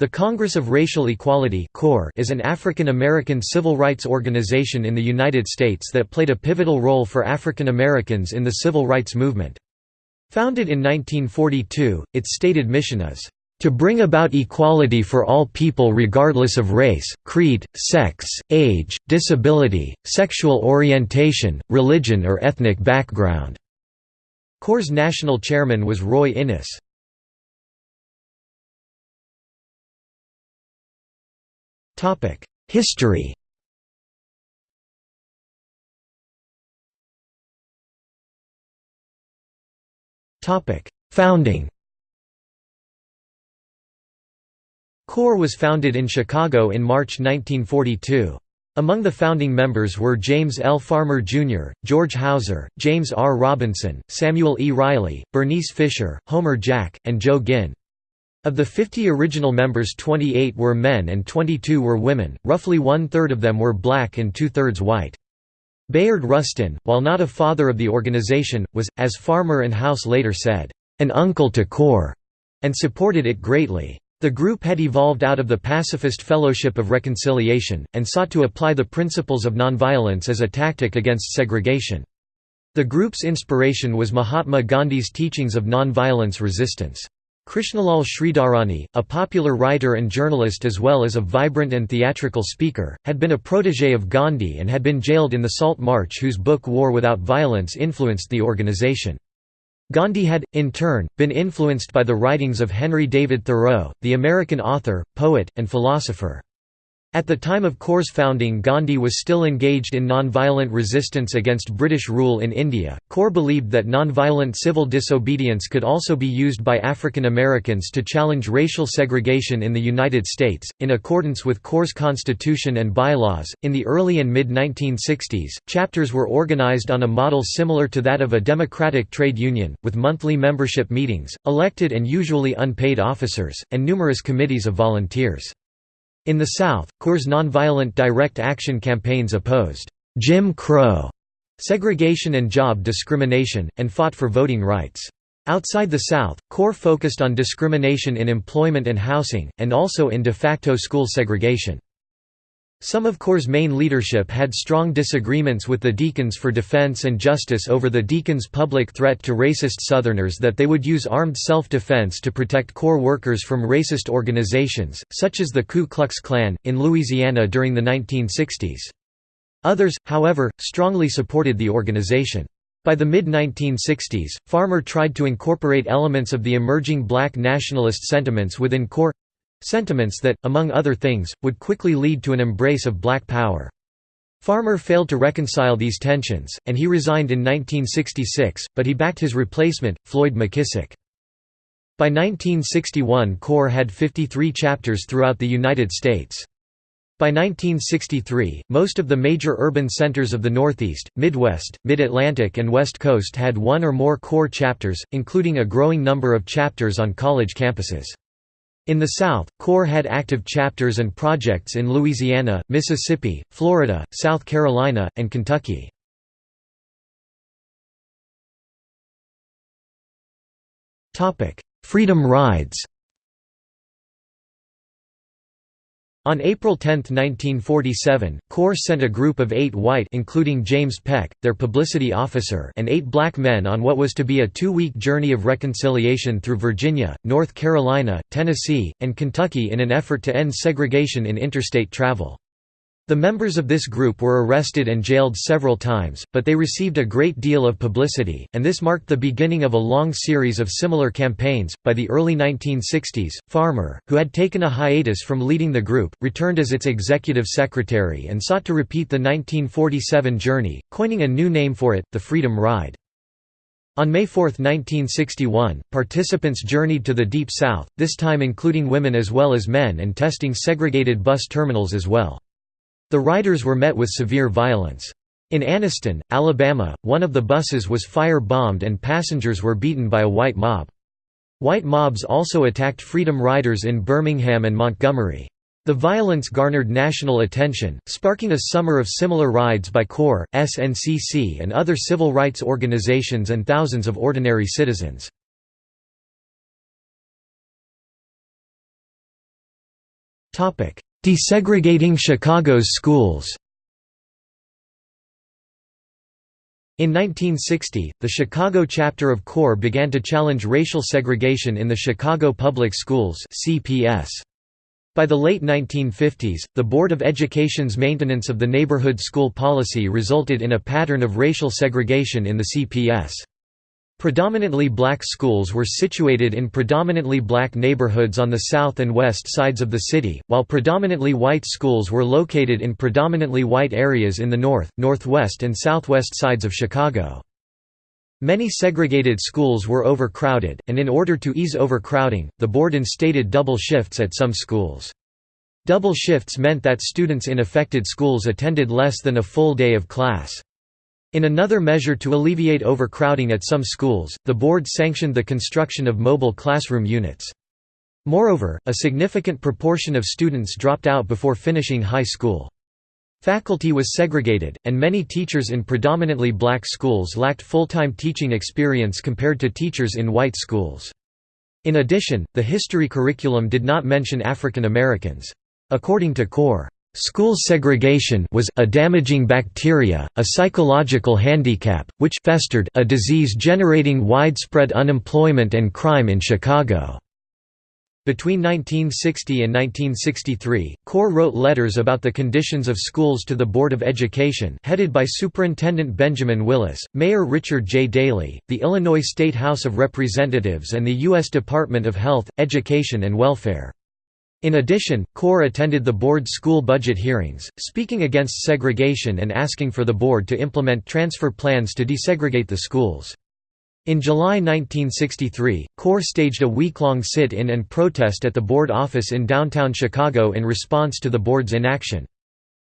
The Congress of Racial Equality is an African American civil rights organization in the United States that played a pivotal role for African Americans in the civil rights movement. Founded in 1942, its stated mission is, "...to bring about equality for all people regardless of race, creed, sex, age, disability, sexual orientation, religion or ethnic background." CORE's national chairman was Roy Innis. History Founding CORE was founded in Chicago in March 1942. Among the founding members were James L. Farmer, Jr., George Houser, James R. Robinson, Samuel E. Riley, Bernice Fisher, Homer Jack, and Joe Guinn. Of the 50 original members 28 were men and 22 were women, roughly one-third of them were black and two-thirds white. Bayard Rustin, while not a father of the organization, was, as Farmer and Houser later said, "...an uncle to CORE", and supported it greatly. The group had evolved out of the Pacifist Fellowship of Reconciliation, and sought to apply the principles of nonviolence as a tactic against segregation. The group's inspiration was Mahatma Gandhi's teachings of nonviolence resistance. Krishnalal Sridharani, a popular writer and journalist as well as a vibrant and theatrical speaker, had been a protégé of Gandhi and had been jailed in the Salt March whose book War Without Violence influenced the organization. Gandhi had, in turn, been influenced by the writings of Henry David Thoreau, the American author, poet, and philosopher. At the time of CORE's founding Gandhi was still engaged in nonviolent resistance against British rule in India. CORE believed that nonviolent civil disobedience could also be used by African Americans to challenge racial segregation in the United States. In accordance with CORE's constitution and bylaws, in the early and mid-1960s, chapters were organized on a model similar to that of a democratic trade union, with monthly membership meetings, elected and usually unpaid officers, and numerous committees of volunteers. In the South, CORE's nonviolent direct action campaigns opposed Jim Crow, segregation and job discrimination, and fought for voting rights. Outside the South, CORE focused on discrimination in employment and housing, and also in de facto school segregation. Some of CORE's main leadership had strong disagreements with the Deacons for Defense and Justice over the Deacons' public threat to racist Southerners that they would use armed self-defense to protect CORE workers from racist organizations, such as the Ku Klux Klan, in Louisiana during the 1960s. Others, however, strongly supported the organization. By the mid-1960s, Farmer tried to incorporate elements of the emerging black nationalist sentiments within CORE Sentiments that, among other things, would quickly lead to an embrace of black power. Farmer failed to reconcile these tensions, and he resigned in 1966, but he backed his replacement, Floyd McKissick. By 1961 CORE had 53 chapters throughout the United States. By 1963, most of the major urban centers of the Northeast, Midwest, Mid-Atlantic and West Coast had one or more CORE chapters, including a growing number of chapters on college campuses. In the South, CORE had active chapters and projects in Louisiana, Mississippi, Florida, South Carolina, and Kentucky. Freedom rides On April 10, 1947, CORE sent a group of eight white including James Peck, their publicity officer and eight black men on what was to be a two-week journey of reconciliation through Virginia, North Carolina, Tennessee, and Kentucky in an effort to end segregation in interstate travel. The members of this group were arrested and jailed several times, but they received a great deal of publicity, and this marked the beginning of a long series of similar campaigns. By the early 1960s, Farmer, who had taken a hiatus from leading the group, returned as its executive secretary and sought to repeat the 1947 journey, coining a new name for it, the Freedom Ride. On May 4, 1961, participants journeyed to the Deep South, this time including women as well as men and testing segregated bus terminals as well. The riders were met with severe violence. In Anniston, Alabama, one of the buses was fire-bombed and passengers were beaten by a white mob. White mobs also attacked Freedom Riders in Birmingham and Montgomery. The violence garnered national attention, sparking a summer of similar rides by CORE, SNCC and other civil rights organizations and thousands of ordinary citizens. Desegregating Chicago's schools In 1960, the Chicago chapter of CORE began to challenge racial segregation in the Chicago Public Schools CPS. By the late 1950s, the Board of Education's maintenance of the neighborhood school policy resulted in a pattern of racial segregation in the CPS. Predominantly black schools were situated in predominantly black neighborhoods on the south and west sides of the city, while predominantly white schools were located in predominantly white areas in the north, northwest and southwest sides of Chicago. Many segregated schools were overcrowded, and in order to ease overcrowding, the board instated double shifts at some schools. Double shifts meant that students in affected schools attended less than a full day of class. In another measure to alleviate overcrowding at some schools, the board sanctioned the construction of mobile classroom units. Moreover, a significant proportion of students dropped out before finishing high school. Faculty was segregated, and many teachers in predominantly black schools lacked full-time teaching experience compared to teachers in white schools. In addition, the history curriculum did not mention African Americans. According to CORE, School segregation was a damaging bacteria, a psychological handicap, which festered a disease generating widespread unemployment and crime in Chicago. Between 1960 and 1963, CORE wrote letters about the conditions of schools to the Board of Education headed by Superintendent Benjamin Willis, Mayor Richard J. Daley, the Illinois State House of Representatives and the U.S. Department of Health, Education and Welfare. In addition, CORE attended the board's school budget hearings, speaking against segregation and asking for the board to implement transfer plans to desegregate the schools. In July 1963, CORE staged a week-long sit-in and protest at the board office in downtown Chicago in response to the board's inaction.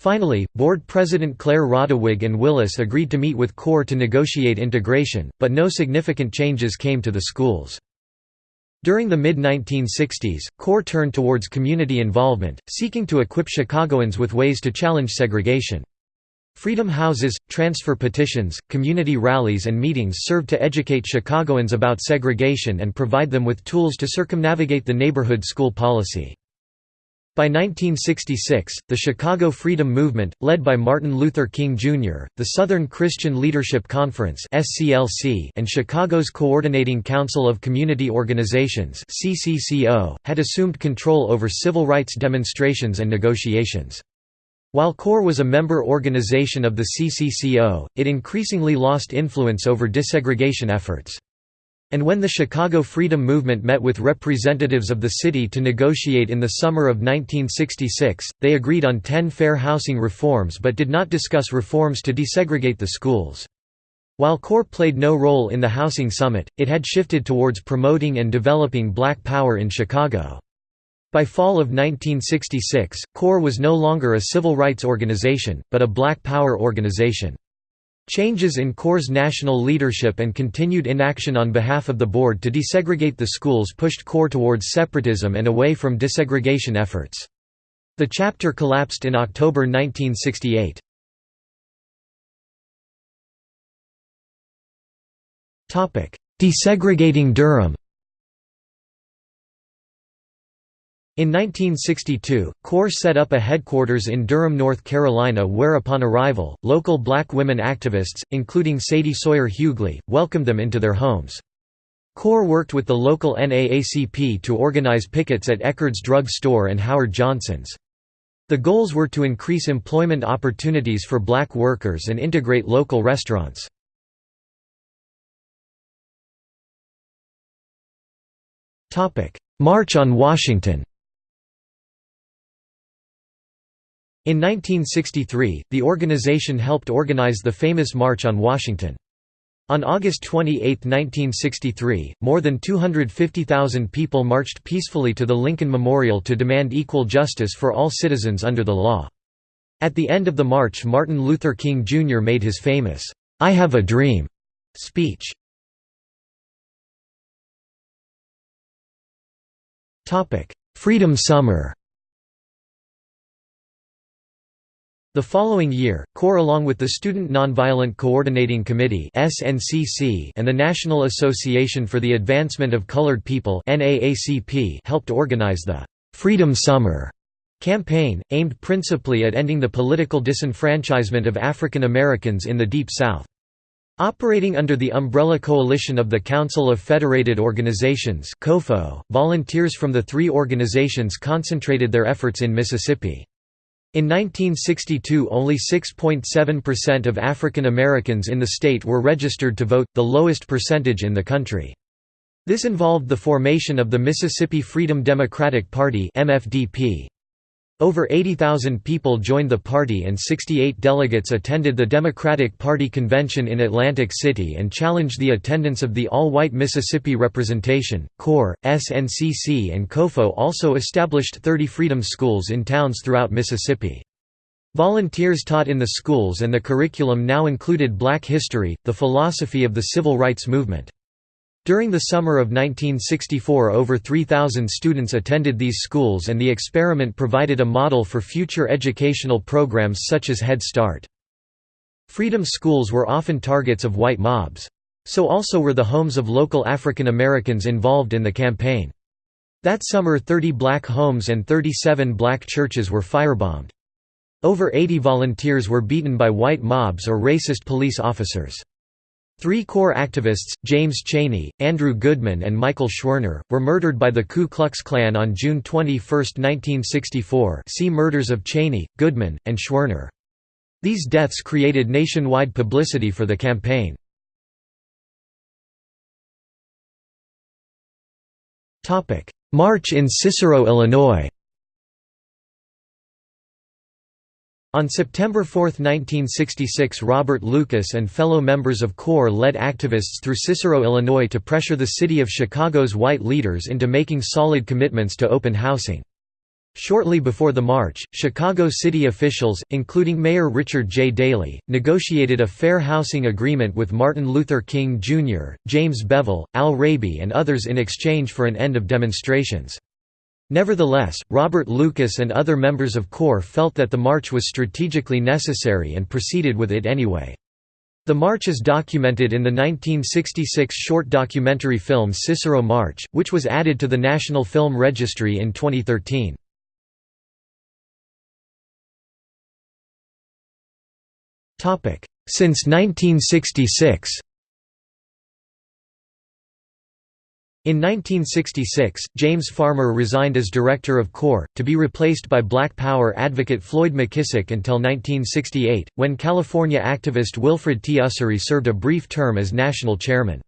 Finally, board president Clair Roddewig and Willis agreed to meet with CORE to negotiate integration, but no significant changes came to the schools. During the mid-1960s, CORE turned towards community involvement, seeking to equip Chicagoans with ways to challenge segregation. Freedom houses, transfer petitions, community rallies and meetings served to educate Chicagoans about segregation and provide them with tools to circumnavigate the neighborhood school policy. By 1966, the Chicago Freedom Movement, led by Martin Luther King Jr., the Southern Christian Leadership Conference and Chicago's Coordinating Council of Community Organizations had assumed control over civil rights demonstrations and negotiations. While CORE was a member organization of the CCCO, it increasingly lost influence over desegregation efforts. And when the Chicago Freedom Movement met with representatives of the city to negotiate in the summer of 1966, they agreed on ten fair housing reforms but did not discuss reforms to desegregate the schools. While CORE played no role in the housing summit, it had shifted towards promoting and developing black power in Chicago. By fall of 1966, CORE was no longer a civil rights organization, but a black power organization. Changes in CORE's national leadership and continued inaction on behalf of the board to desegregate the schools pushed CORE towards separatism and away from desegregation efforts. The chapter collapsed in October 1968. Desegregating Durham In 1962, CORE set up a headquarters in Durham, North Carolina where upon arrival, local black women activists, including Sadie Sawyer Hughley, welcomed them into their homes. CORE worked with the local NAACP to organize pickets at Eckerd's Drug Store and Howard Johnson's. The goals were to increase employment opportunities for black workers and integrate local restaurants. March on Washington In 1963, the organization helped organize the famous March on Washington. On August 28, 1963, more than 250,000 people marched peacefully to the Lincoln Memorial to demand equal justice for all citizens under the law. At the end of the march Martin Luther King Jr. made his famous, "'I Have a Dream' speech. Freedom Summer The following year, CORE along with the Student Nonviolent Coordinating Committee and the National Association for the Advancement of Colored People helped organize the «Freedom Summer» campaign, aimed principally at ending the political disenfranchisement of African Americans in the Deep South. Operating under the umbrella coalition of the Council of Federated Organizations volunteers from the three organizations concentrated their efforts in Mississippi. In 1962 only 6.7% of African Americans in the state were registered to vote, the lowest percentage in the country. This involved the formation of the Mississippi Freedom Democratic Party MFDP. Over 80,000 people joined the party and 68 delegates attended the Democratic Party convention in Atlantic City and challenged the attendance of the all-white Mississippi Representation. CORE, SNCC and COFO also established 30 freedom schools in towns throughout Mississippi. Volunteers taught in the schools and the curriculum now included black history, the philosophy of the civil rights movement. During the summer of 1964 over 3,000 students attended these schools and the experiment provided a model for future educational programs such as Head Start. Freedom schools were often targets of white mobs. So also were the homes of local African Americans involved in the campaign. That summer 30 black homes and 37 black churches were firebombed. Over 80 volunteers were beaten by white mobs or racist police officers. Three CORE activists, James Chaney, Andrew Goodman and Michael Schwerner, were murdered by the Ku Klux Klan on June 21, 1964 see Murders of Chaney, Goodman, and Schwerner. These deaths created nationwide publicity for the campaign. March in Cicero, Illinois On September 4, 1966 Robert Lucas and fellow members of CORE led activists through Cicero, Illinois to pressure the city of Chicago's white leaders into making solid commitments to open housing. Shortly before the march, Chicago city officials, including Mayor Richard J. Daley, negotiated a fair housing agreement with Martin Luther King Jr., James Bevel, Al Raby and others in exchange for an end of demonstrations. Nevertheless, Robert Lucas and other members of CORE felt that the march was strategically necessary and proceeded with it anyway. The march is documented in the 1966 short documentary film Cicero March, which was added to the National Film Registry in 2013. Since 1966 In 1966, James Farmer resigned as director of CORE, to be replaced by Black Power advocate Floyd McKissick until 1968, when California activist Wilfred T. Ussery served a brief term as national chairman.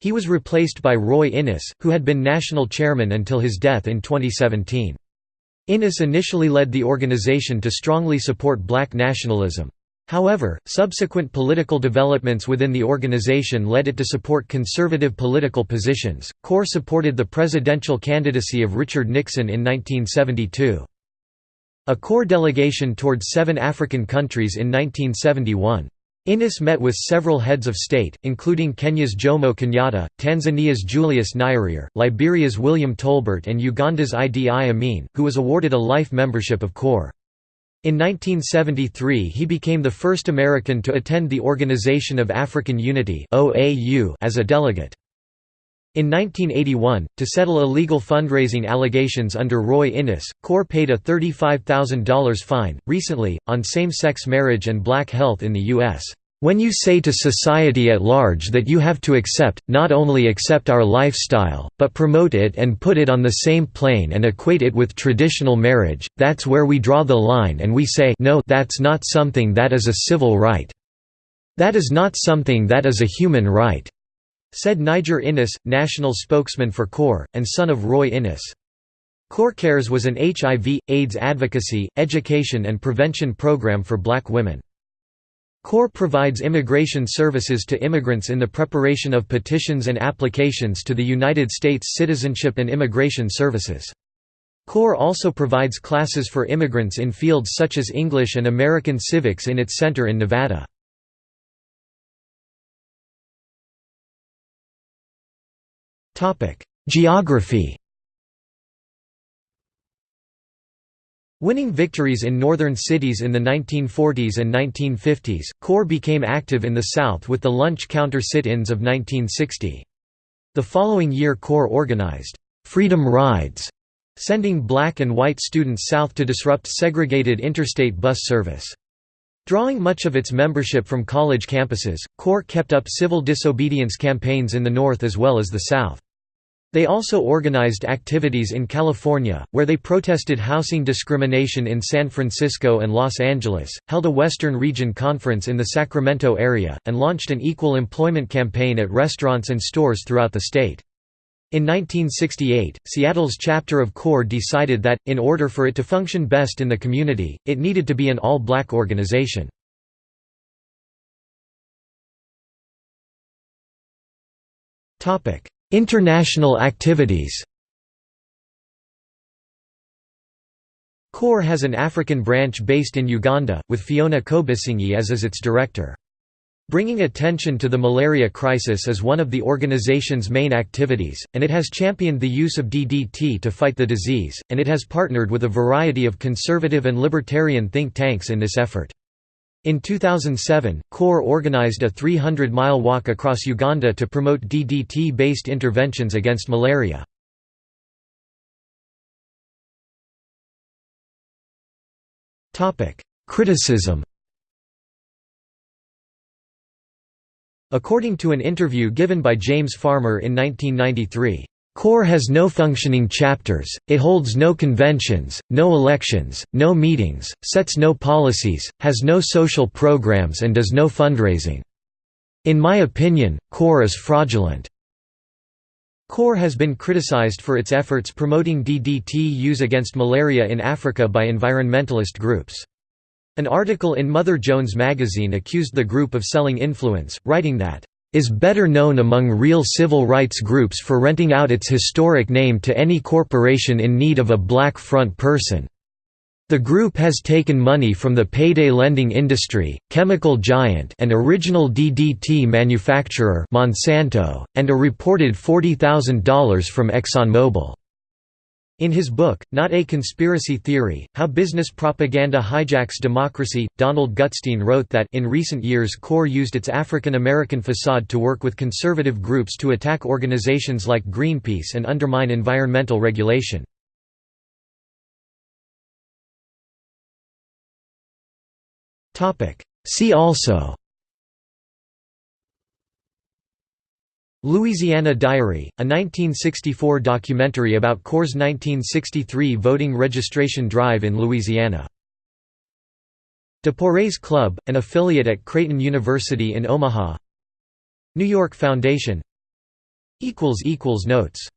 He was replaced by Roy Innis, who had been national chairman until his death in 2017. Innis initially led the organization to strongly support black nationalism. However, subsequent political developments within the organization led it to support conservative political positions. CORE supported the presidential candidacy of Richard Nixon in 1972. A CORE delegation toured seven African countries in 1971. Innis met with several heads of state, including Kenya's Jomo Kenyatta, Tanzania's Julius Nyerere, Liberia's William Tolbert and Uganda's Idi Amin, who was awarded a life membership of CORE. In 1973 he became the first American to attend the Organization of African Unity as a delegate. In 1981, to settle illegal fundraising allegations under Roy Innis, CORE paid a $35,000 fine. Recently, on same sex marriage and black health in the U.S. When you say to society at large that you have to accept, not only accept our lifestyle, but promote it and put it on the same plane and equate it with traditional marriage, that's where we draw the line and we say no that's not something that is a civil right. That is not something that is a human right," said Niger Innis, national spokesman for CORE, and son of Roy Innis. CORE Cares was an HIV, AIDS advocacy, education and prevention program for black women. CORE provides immigration services to immigrants in the preparation of petitions and applications to the United States Citizenship and Immigration Services. CORE also provides classes for immigrants in fields such as English and American civics in its center in Nevada. Geography Winning victories in northern cities in the 1940s and 1950s, CORE became active in the South with the lunch counter sit-ins of 1960. The following year CORE organized, "'Freedom Rides' sending black and white students south to disrupt segregated interstate bus service. Drawing much of its membership from college campuses, CORE kept up civil disobedience campaigns in the North as well as the South. They also organized activities in California, where they protested housing discrimination in San Francisco and Los Angeles, held a Western Region Conference in the Sacramento area, and launched an equal employment campaign at restaurants and stores throughout the state. In 1968, Seattle's chapter of CORE decided that, in order for it to function best in the community, it needed to be an all-black organization. International activities CORE has an African branch based in Uganda, with Fiona Kobusingye as, as its director. Bringing attention to the malaria crisis is one of the organization's main activities, and it has championed the use of DDT to fight the disease, and it has partnered with a variety of conservative and libertarian think tanks in this effort. In 2007, CORE organized a 300-mile walk across Uganda to promote DDT-based interventions against malaria. Criticism According to an interview given by James Farmer in 1993, CORE has no functioning chapters, it holds no conventions, no elections, no meetings, sets no policies, has no social programs and does no fundraising. In my opinion, CORE is fraudulent. CORE has been criticized for its efforts promoting DDT use against malaria in Africa by environmentalist groups. An article in Mother Jones magazine accused the group of selling influence, writing that is better known among real civil rights groups for renting out its historic name to any corporation in need of a black front person. The group has taken money from the payday lending industry, chemical giant and original DDT manufacturer Monsanto, and a reported $40,000 from ExxonMobil. In his book, Not a Conspiracy Theory, How Business Propaganda Hijacks Democracy, Donald Gutstein wrote that in recent years CORE used its African American facade to work with conservative groups to attack organizations like Greenpeace and undermine environmental regulation. See also Louisiana Diary, a 1964 documentary about CORE's 1963 voting registration drive in Louisiana. DePorres Club, an affiliate at Creighton University in Omaha. New York Foundation. Notes